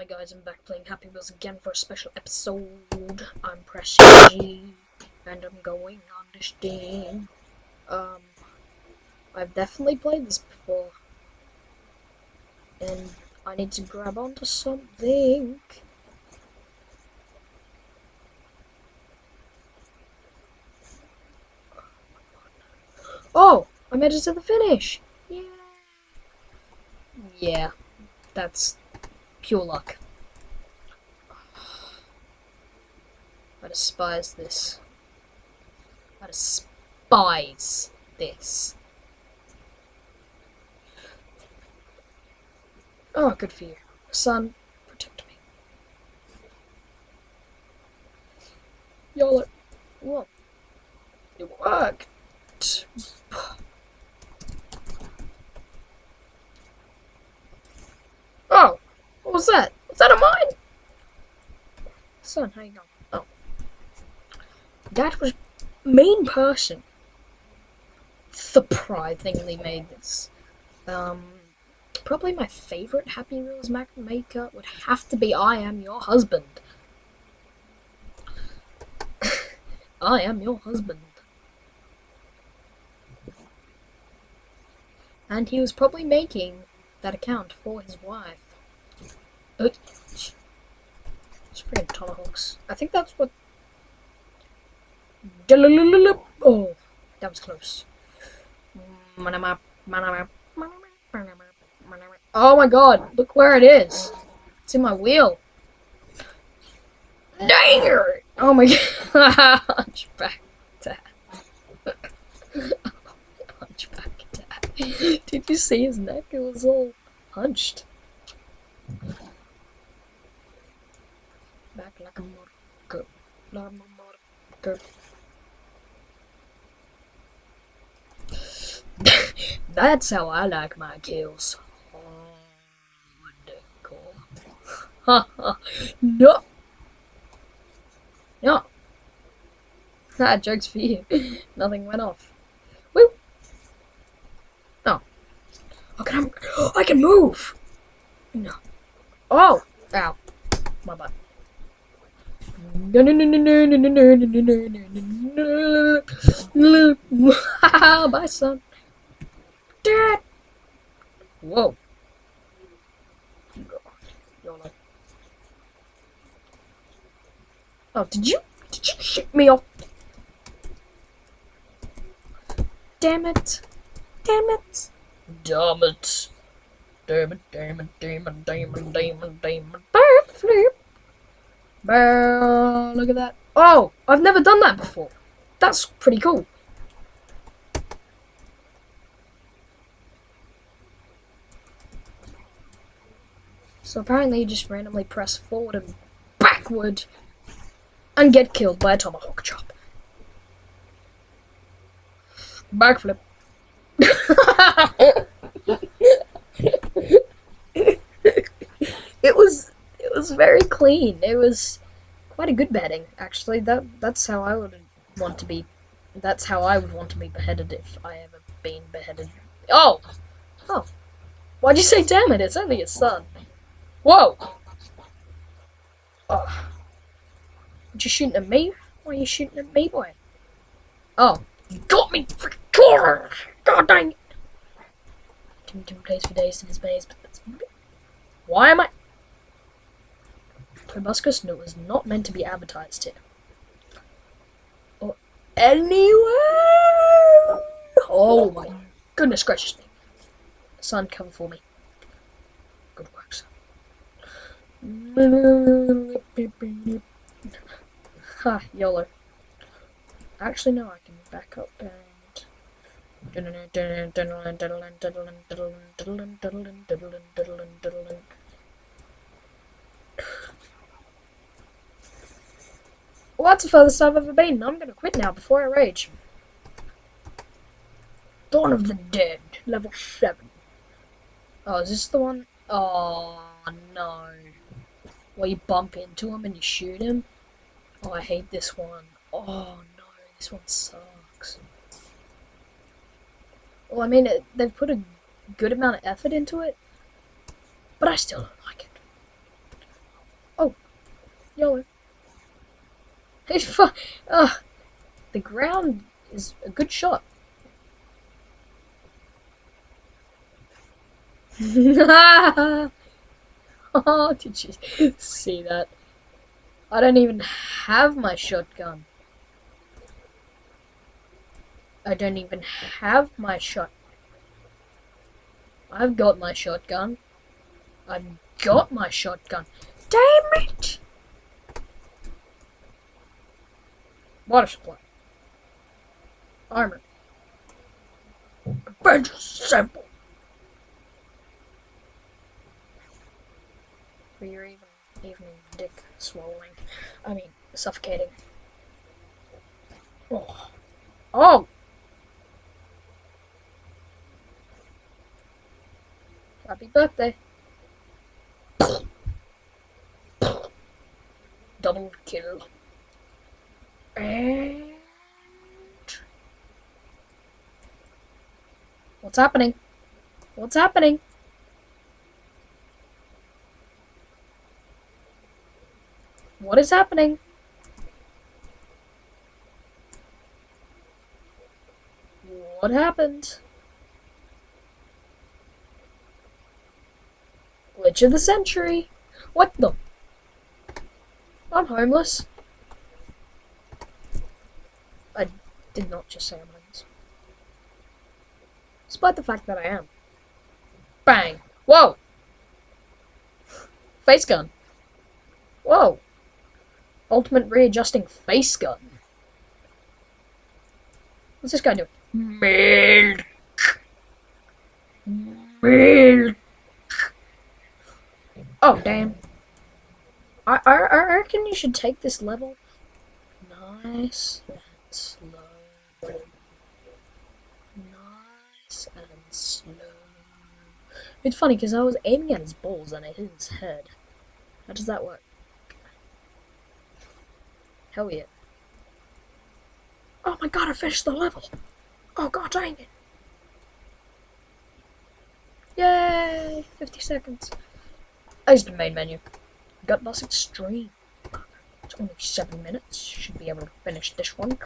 Hi guys, I'm back playing Happy Wheels again for a special episode. I'm pressing G, and I'm going on this thing. Um, I've definitely played this before. And I need to grab onto something. Oh, I made it to the finish. Yeah. Yeah, that's pure luck. I despise this. I despise this. Oh, good for you. Son, protect me. Y'all Whoa. It worked. Oh, what was that? Was that a mine? Son, you going? Oh. That was main person surprisingly made this. Um, probably my favorite Happy Wheels maker would have to be I Am Your Husband. I am your husband. And he was probably making that account for his wife. Oh, freaking tomahawks. I think that's what. Oh, that was close. Oh my god, look where it is. It's in my wheel. Dang it! Oh my god. Hunchback dad. Hunchback dad. Did you see his neck? It was all hunched. Like a motor. Like a motor. That's how I like my kills. Hardcore. no. No. Ah, joke's for you. Nothing went off. Woo! Oh. Oh, can I, I can move! No. Oh! Ow. My butt. Bye son. Dad. Whoa. Oh, did you did you shoot me off? Damn it. Damn it. Damn it. Damn it, damn it, damn it, damn it, damn it, damn it. Backflip. Bah, look at that. Oh, I've never done that before. That's pretty cool. So apparently you just randomly press forward and backward and get killed by a tomahawk chop. Backflip. it was was very clean. It was quite a good beheading, actually. That that's how I would want to be. That's how I would want to be beheaded if I ever been beheaded. Oh, oh, why'd you say damn it? It's only a son. Whoa. Oh. What you shooting at me? Why are you shooting at me, boy? Oh, you got me! God dang it! Tim Tim plays for days in his maze, but that's... Why am I... Proboscis no, was not meant to be advertised here. Or anywhere! Oh my goodness gracious me. Sun, cover for me. Good work, son. Ha, YOLO. Actually, no, I can back up and... That's the furthest I've ever been. I'm gonna quit now before I rage. Dawn of the Dead, level 7. Oh, is this the one? Oh, no. Where you bump into him and you shoot him? Oh, I hate this one. Oh no, this one sucks. Well, I mean, it, they've put a good amount of effort into it, but I still don't like it. Oh, YOLO. Uh, the ground is a good shot. oh, did you see that? I don't even have my shotgun. I don't even have my shot. I've got my shotgun. I've got my shotgun. Damn it! Water supply. Armor. Bench simple. For your even evening dick swallowing. I mean, suffocating. Oh. Oh! Happy birthday. Double kill. And... What's happening? What's happening? What is happening? What happened? Glitch of the century. What the? I'm homeless. I did not just say I'm homeless. Despite the fact that I am. Bang. Whoa! Face gun. Whoa. Ultimate readjusting face gun. What's this guy doing? Milk. Milk. Oh, damn. I, I, I reckon you should take this level nice and slow. Nice and um, slow. It's funny because I was aiming at his balls and it hit his head. How does that work? Hell yeah. Oh my god, I finished the level! Oh god dang it! Yay! 50 seconds. As the main menu. Gut Boss Extreme. It's only seven minutes. Should be able to finish this one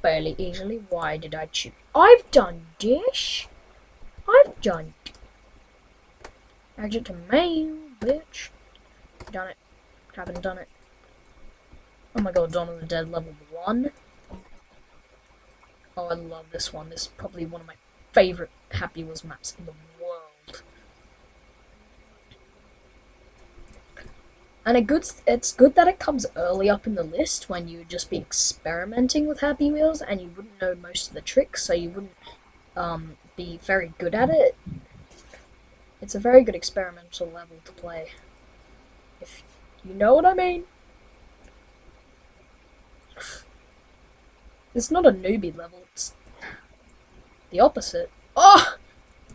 fairly easily. Why did I choose? I've done this. Done. Exit to main, bitch. Done it. Haven't done it. Oh my god, Dawn of the Dead level 1. Oh, I love this one. This is probably one of my favorite Happy Wheels maps in the world. And it good, it's good that it comes early up in the list when you would just be experimenting with Happy Wheels and you wouldn't know most of the tricks, so you wouldn't um, be very good at it. It's a very good experimental level to play. If you know what I mean. It's not a newbie level, it's the opposite. Oh!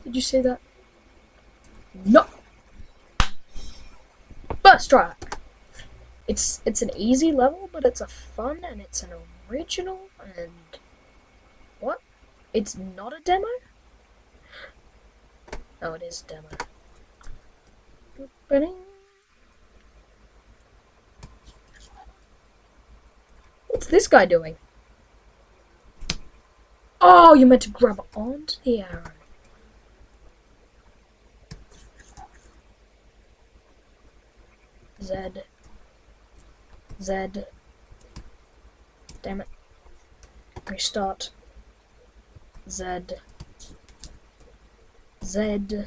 Did you see that? No! First try! It's, it's an easy level, but it's a fun and it's an original and... It's not a demo? Oh, it is demo. What's this guy doing? Oh, you meant to grab onto the arrow. Z. Z. Damn it. Restart. Z. Z.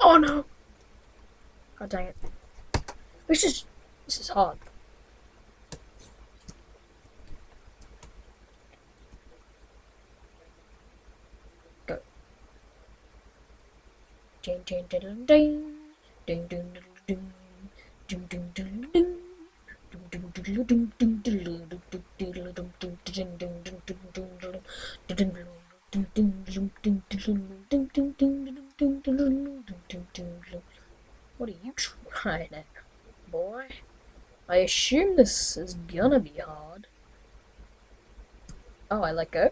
Oh no! God dang it. This is this is hard. Ding ding ding ding ding ding ding ding ding ding ding what are you trying at, boy? I assume this is gonna be hard. Oh, I let go?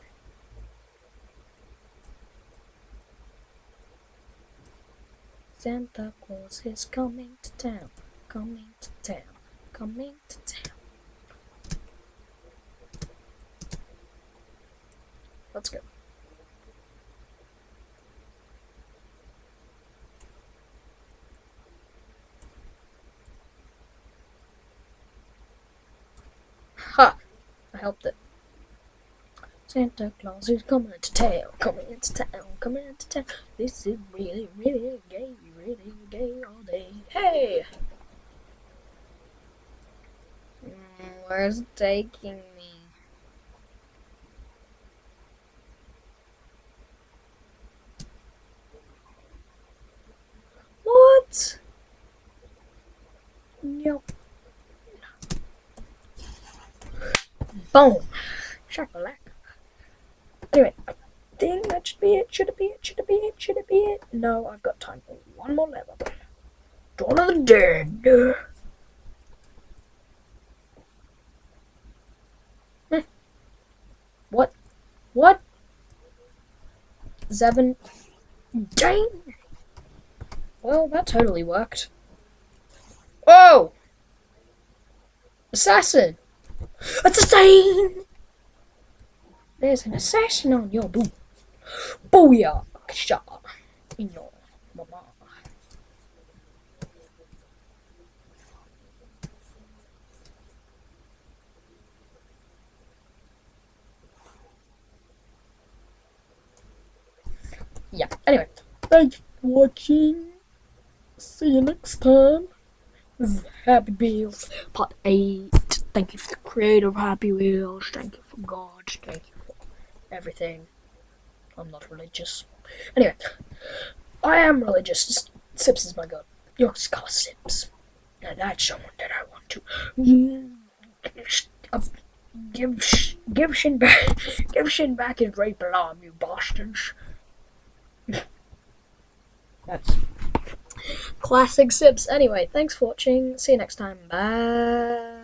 Santa Claus is coming to town, coming to town, coming to town. Let's go. Ha! I helped it. Santa Claus is coming to town, coming into town, coming into town. This is really, really gay, really gay all day. Hey! Where's taking me? What? Yep. Boom. Shakalaka. Anyway, I think that should be it. Should it be it? Should it be it? Should it be it? No, I've got time for one more level. Dawn of the Dead. Hmm. What? What? Seven. Dang! Well, that totally worked. Whoa! Assassin! Assassin! There's an assassin on your boot. Booyah! Shot in your mama. Yeah, anyway. Thanks for watching. See you next time. This is Happy Wheels Part 8. Thank you for the creator of Happy Wheels. Thank you for God. Thank you for everything. I'm not religious. Anyway, I am religious. Sips is my God. You're Sips. Now that's someone that I want to uh, give sh- give Sjin back give Sjin back his rape alarm, you bastards. That's classic Sips. Anyway, thanks for watching. See you next time. Bye.